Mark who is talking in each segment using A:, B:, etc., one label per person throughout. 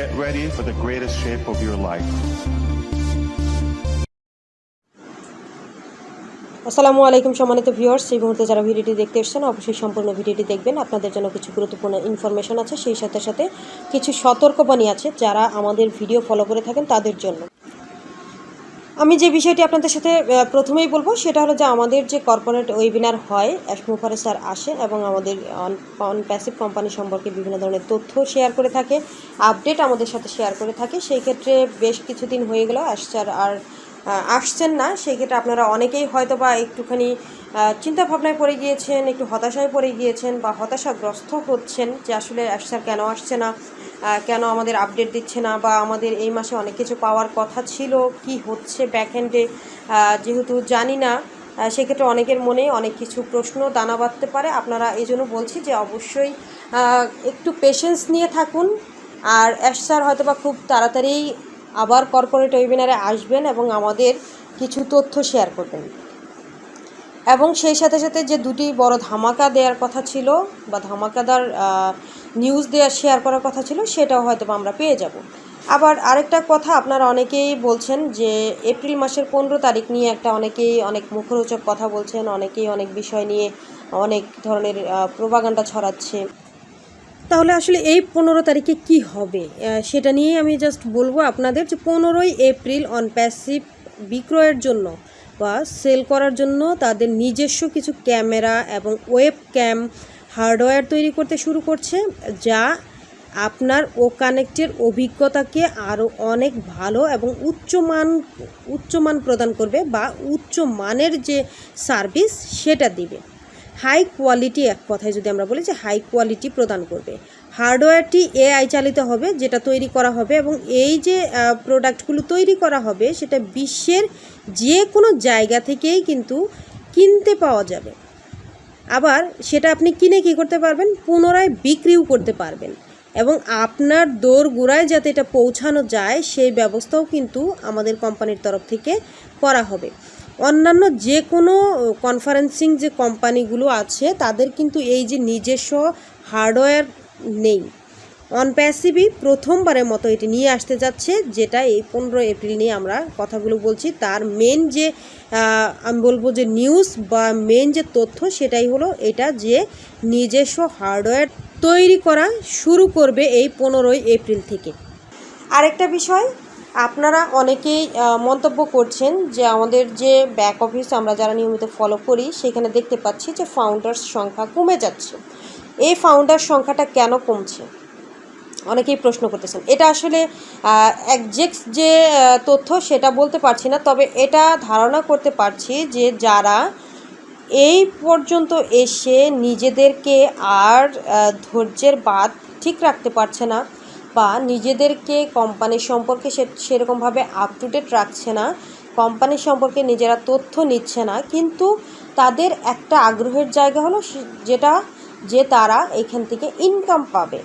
A: Get ready for the greatest shape of your life.
B: আসসালামু আলাইকুম, সম্মানিত ভিউয়ার্স এই মুহূর্তে যারা ভিডিওটি দেখতে এসেছেন, অবশ্যই সম্পূর্ণ ভিডিওটি দেখবেন। আপনাদের জন্য কিছু গুরুত্বপূর্ণ ইনফরমেশন আছে, সেই সাথে সাথে কিছু সতর্কবাণী আছে যারা আমাদের ভিডিও ফলো করে থাকেন তাদের জন্য। আমি যে বিষয়টি আপনাদের সাথে প্রথমেই বলব, সেটা হলো যে আমাদের যে কর্পোরেট ওয়েবিনার হয় অ্যাশমুফারে স্যার আসে এবং আমাদের অন প্যাসিভ কোম্পানি সম্পর্কে বিভিন্ন ধরনের তথ্য শেয়ার করে থাকে আপডেট আমাদের সাথে শেয়ার করে থাকে, সেই ক্ষেত্রে বেশ কিছুদিন হয়ে গেল অ্যাশ স্যার আর আসছেন না সেই ক্ষেত্রে আপনারা অনেকেই হয়তো বা একটুখানি চিন্তা ভাবনায় পড়ে গিয়েছেন, একটু হতাশায় পড়ে গিয়েছেন বা হতাশাগ্রস্ত হচ্ছেন যে আসলে স্যার কেন আসছে না কেন আমাদের আপডেট দিচ্ছে না বা আমাদের এই মাসে অনেক কিছু পাওয়ার কথা ছিল, কি হচ্ছে ব্যাকহ্যান্ডে যেহেতু জানি না সেক্ষেত্রে অনেকের মনে অনেক কিছু প্রশ্ন দানা বাঁধতে পারে। আপনারা এই জন্য বলছি যে অবশ্যই একটু পেশেন্স নিয়ে থাকুন। আর অ্যাশ স্যার হয়তো বা খুব তাড়াতাড়ি আবার কর্পোরেট ওয়েবিনারে আসবেন এবং আমাদের কিছু তথ্য শেয়ার করবেন। এবং সেই সাথে সাথে যে দুটি বড় ধামাকা দেওয়ার কথা ছিল বা ধামাকাদার নিউজ দেওয়ার শেয়ার করার কথা ছিল, সেটাও হয়তো আমরা পেয়ে যাব। আবার আরেকটা কথা আপনারা অনেকেই বলছেন যে এপ্রিল মাসের পনেরো তারিখ নিয়ে একটা অনেকেই অনেক মুখরোচক কথা বলছেন, অনেকেই অনেক বিষয় নিয়ে অনেক ধরনের প্রোপাগান্ডা ছড়াচ্ছে। তাহলে আসলে এই পনেরো তারিখে কি হবে? সেটা নিয়েই আমি জাস্ট বলব আপনাদের যে পনেরোই এপ্রিল অন প্যাসিভ বিক্রয়ের জন্য বা সেল করার জন্য তাদের নিজস্ব কিছু ক্যামেরা এবং ওয়েব ক্যাম হার্ডওয়্যার তৈরি করতে শুরু করছে, যা আপনার ও কানেক্টের অভিজ্ঞতাকে আরও অনেক ভালো এবং উচ্চমান উচ্চমান প্রদান করবে বা উচ্চ মানের যে সার্ভিস সেটা দিবে। হাই কোয়ালিটি এক কথায় যদি আমরা বলি যে হাই কোয়ালিটি প্রদান করবে। হার্ডওয়্যারটি এআই চালিত হবে, যেটা তৈরি করা হবে এবং এই যে প্রোডাক্টগুলো তৈরি করা হবে, সেটা বিশ্বের যে কোনো জায়গা থেকেই কিন্তু কিনতে পাওয়া যাবে। আবার সেটা আপনি কিনে কি করতে পারবেন? পুনরায় বিক্রিও করতে পারবেন এবং আপনার দোর গোড়ায় যাতে এটা পৌঁছানো যায়, সেই ব্যবস্থাও কিন্তু আমাদের কোম্পানির তরফ থেকে করা হবে। অন্যান্য যে কোনো কনফারেন্সিং যে কোম্পানিগুলো আছে, তাদের কিন্তু এই যে নিজস্ব হার্ডওয়্যার নেই। অন প্যাসিভি প্রথমবারের মতো এটি নিয়ে আসতে যাচ্ছে, যেটা এই পনেরো এপ্রিল নিয়ে আমরা কথাগুলো বলছি। তার মেন যে আমি বলব যে নিউজ বা মেন যে তথ্য, সেটাই হলো এটা যে নিজস্ব হার্ডওয়্যার তৈরি করা শুরু করবে এই পনেরোই এপ্রিল থেকে। আরেকটা বিষয় আপনারা অনেকেই মন্তব্য করছেন যে আমাদের যে ব্যাক অফিস আমরা যারা নিয়মিত ফলো করি, সেখানে দেখতে পাচ্ছি যে ফাউন্ডার্স সংখ্যা কমে যাচ্ছে। এই ফাউন্ডার সংখ্যাটা কেন কমছে? অনেকেই প্রশ্ন করতেছেন। এটা আসলে একজেক্ট যে তথ্য সেটা বলতে পারছি না, তবে এটা ধারণা করতে পারছি যে যারা এই পর্যন্ত এসে নিজেদেরকে আর ধৈর্যের বাদ ঠিক রাখতে পারছে না বা নিজেদেরকে কোম্পানির সম্পর্কে সে, সেরকমভাবে আপ টু ডেট রাখছে না কোম্পানির সম্পর্কে নিজেরা তথ্য নিচ্ছে না, কিন্তু তাদের একটা আগ্রহের জায়গা হলো যেটা, যে তারা এখান থেকে ইনকাম পাবে।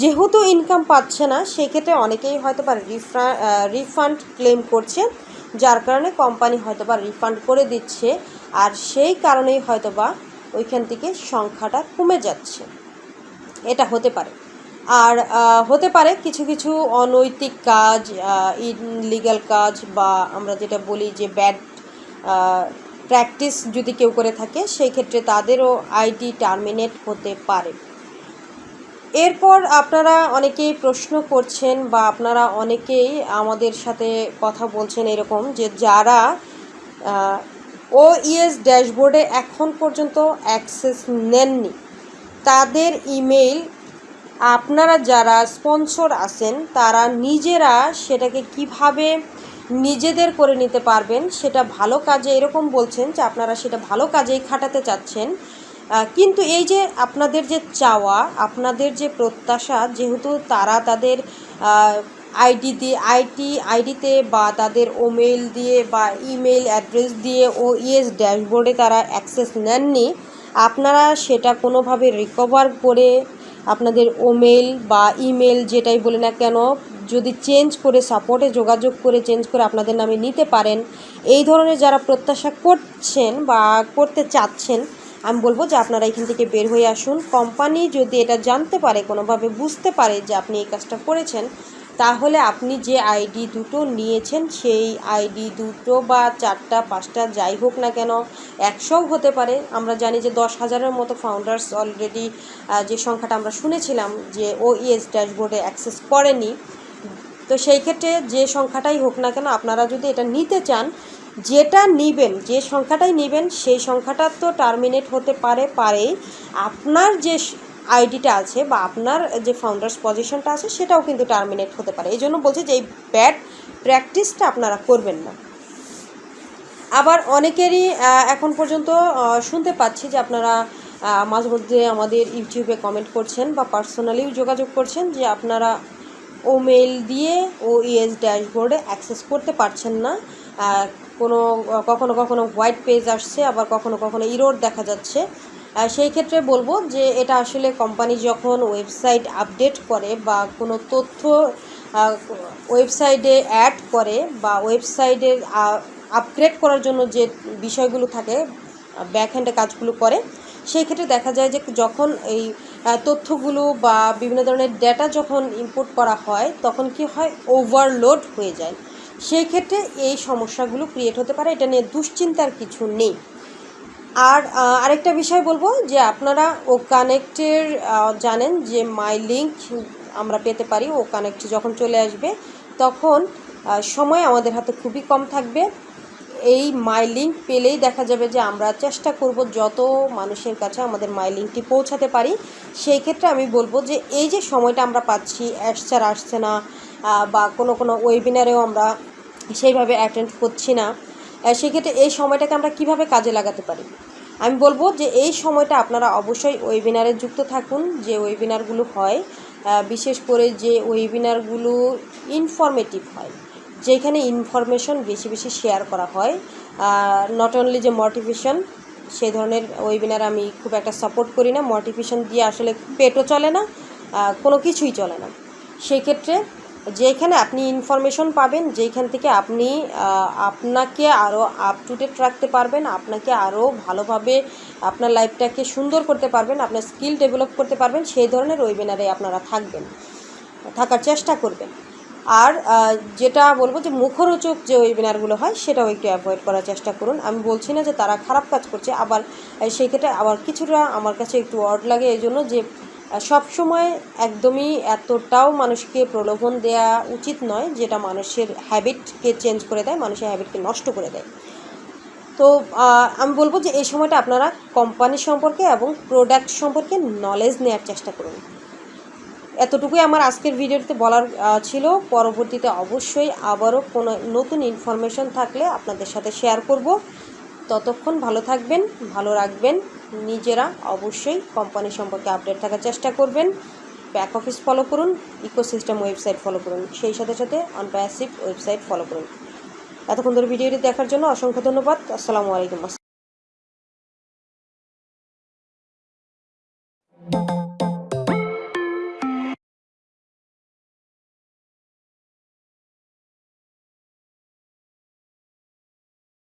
B: যেহেতু ইনকাম পাচ্ছে না, সেক্ষেত্রে অনেকেই হয়তো বা রিফা রিফান্ড ক্লেম করছে, যার কারণে কোম্পানি হয়তো বা রিফান্ড করে দিচ্ছে, আর সেই কারণেই হয়তো বা ওইখান থেকে সংখ্যাটা কমে যাচ্ছে। এটা হতে পারে। আর হতে পারে কিছু কিছু অনৈতিক কাজ ইনলিগাল কাজ বা আমরা যেটা বলি যে ব্যাড প্র্যাকটিস যদি কেউ করে থাকে, সেই ক্ষেত্রে তাদেরও আইডি টার্মিনেট হতে পারে। এরপর আপনারা অনেকেই প্রশ্ন করছেন বা আপনারা অনেকেই আমাদের সাথে কথা বলছেন এরকম যে যারা ও ইএস ড্যাশবোর্ডে এখন পর্যন্ত অ্যাক্সেস নেননি, তাদের ইমেইল আপনারা যারা স্পন্সর আছেন, তারা নিজেরা সেটাকে কীভাবে নিজেদের করে নিতে পারবেন, সেটা ভালো কাজে এরকম বলছেন যে আপনারা সেটা ভালো কাজেই খাটাতে চাচ্ছেন। কিন্তু এই যে আপনাদের যে চাওয়া, আপনাদের যে প্রত্যাশা, যেহেতু তারা তাদের আইডি দিয়ে আইটি, আইডিতে বা তাদের ওমেইল দিয়ে বা ইমেল অ্যাড্রেস দিয়ে ও ইএস ড্যাশবোর্ডে তারা অ্যাক্সেস নেননি, আপনারা সেটা কোনোভাবে রিকভার করে আপনাদের ওমেল বা ইমেল যেটাই বলে না কেন, যদি চেঞ্জ করে সাপোর্টে যোগাযোগ করে চেঞ্জ করে আপনাদের নামে নিতে পারেন, এই ধরনের যারা প্রত্যাশা করছেন বা করতে চাচ্ছেন, আমি বলব যে আপনারা এখান থেকে বের হয়ে আসুন। কোম্পানি যদি এটা জানতে পারে, কোনোভাবে বুঝতে পারে যে আপনি এই কাজটা করেছেন তাহলে আপনি যে আইডি দুটো নিয়েছেন, সেই আইডি দুটো বা চারটা, পাঁচটা যাই হোক না কেন, একশোও হতে পারে। আমরা জানি যে দশ হাজারের মতো ফাউন্ডার্স অলরেডি যে সংখ্যাটা আমরা শুনেছিলাম যে ও ইএস ড্যাশবোর্ডে অ্যাক্সেস করেনি। তো সেই ক্ষেত্রে যে সংখ্যাটাই হোক না কেন, আপনারা যদি এটা নিতে চান, যেটা নিবেন, যে সংখ্যাটাই নেবেন, সেই সংখ্যাটা তো টার্মিনেট হতে পারে, পারেই। আপনার যে আইডিটা আছে বা আপনার যে ফাউন্ডার্স পজিশনটা আছে, সেটাও কিন্তু টার্মিনেট হতে পারে। এই জন্য বলছি যে এই ব্যাড প্র্যাকটিসটা আপনারা করবেন না। আবার অনেকেরই এখন পর্যন্ত শুনতে পাচ্ছি যে আপনারা মাঝে মধ্যে আমাদের ইউটিউবে কমেন্ট করছেন বা পার্সোনালিও যোগাযোগ করছেন যে আপনারা ও মেল দিয়ে ও ইএস ড্যাশবোর্ডে অ্যাক্সেস করতে পারছেন না। কোনো, কখনো কখনো হোয়াইট পেজ আসছে, আবার কখনো কখনো ইরোড দেখা যাচ্ছে। সেই ক্ষেত্রে বলব যে এটা আসলে কোম্পানি যখন ওয়েবসাইট আপডেট করে বা কোনো তথ্য ওয়েবসাইটে অ্যাড করে বা ওয়েবসাইটের আপগ্রেড করার জন্য যে বিষয়গুলো থাকে ব্যাকহ্যান্ডে কাজগুলো করে, সেই ক্ষেত্রে দেখা যায় যে যখন এই তথ্যগুলো বা বিভিন্ন ধরনের ডেটা যখন ইম্পোর্ট করা হয়, তখন কি হয়? ওভারলোড হয়ে যায়। সেই ক্ষেত্রে এই সমস্যাগুলো ক্রিয়েট হতে পারে। এটা নিয়ে দুশ্চিন্তার কিছু নেই। আর আরেকটা বিষয় বলব যে আপনারা ও কানেক্টের জানেন যে মাই লিঙ্ক আমরা পেতে পারি, ও কানেক্ট যখন চলে আসবে তখন সময় আমাদের হাতে খুবই কম থাকবে। এই মাই লিঙ্ক পেলেই দেখা যাবে যে আমরা চেষ্টা করব যত মানুষের কাছে আমাদের মাই লিঙ্কটি পৌঁছাতে পারি। সেই ক্ষেত্রে আমি বলব যে এই যে সময়টা আমরা পাচ্ছি আর আসছে না বা কোনো কোনো ওয়েবিনারেও আমরা সেইভাবে অ্যাটেন্ড করছি না সেক্ষেত্রে এই সময়টাকে আমরা কীভাবে কাজে লাগাতে পারি? আমি বলব যে এই সময়টা আপনারা অবশ্যই ওয়েবিনারে যুক্ত থাকুন, যে ওয়েবিনারগুলো হয় বিশেষ করে যে ওয়েবিনারগুলো ইনফরমেটিভ হয়, যেখানে ইনফরমেশন বেশি বেশি শেয়ার করা হয় নট অনলি যে মোটিভেশন সেই ধরনের ওয়েবিনার আমি খুব একটা সাপোর্ট করি না মোটিভেশন দিয়ে আসলে পেটও চলে না কোনো কিছুই চলে না। সেই ক্ষেত্রে যেখানে আপনি ইনফরমেশন পাবেন, যেখান থেকে আপনি আপনাকে আরও আপ টু ডেট রাখতে পারবেন, আপনাকে আরও ভালোভাবে আপনার লাইফটাকে সুন্দর করতে পারবেন, আপনার স্কিল ডেভেলপ করতে পারবেন, সেই ধরনের ওয়েবিনারে আপনারা থাকবেন, থাকার চেষ্টা করবেন। আর যেটা বলব যে মুখরোচক যে ওয়েবিনারগুলো হয়, সেটাও একটু অ্যাভয়েড করার চেষ্টা করুন। আমি বলছি না যে তারা খারাপ কাজ করছে, আবার সেই ক্ষেত্রে আবার কিছুটা আমার কাছে একটু অড লাগে এই জন্য যে সব সময় একদমই এতটাও মানুষকে প্রলোভন দেওয়া উচিত নয় যেটা মানুষের হ্যাবিটকে চেঞ্জ করে দেয়, মানুষের হ্যাবিটকে নষ্ট করে দেয়। তো আমি বলব যে এই সময়টা আপনারা কোম্পানি সম্পর্কে এবং প্রোডাক্ট সম্পর্কে নলেজ নেওয়ার চেষ্টা করুন। এতটুকুই আমার আজকের ভিডিওতে বলার ছিল। পরবর্তীতে অবশ্যই আবারও কোনো নতুন ইনফরমেশন থাকলে আপনাদের সাথে শেয়ার করব। ততক্ষণ ভালো থাকবেন, ভালো রাখবেন। নিজেরা অবশ্যই কোম্পানি সম্পর্কে আপডেট থাকার চেষ্টা করবেন। ব্যাক অফিস ফলো করুন ইকোসিস্টেম ওয়েবসাইট ফলো করুন। সেই সাথে সাথে অনপ্যাসিভ ওয়েবসাইট ফলো করুন। এতক্ষণ ধরে ভিডিওটি দেখার জন্য অসংখ্য ধন্যবাদ। আসসালামু আলাইকুম।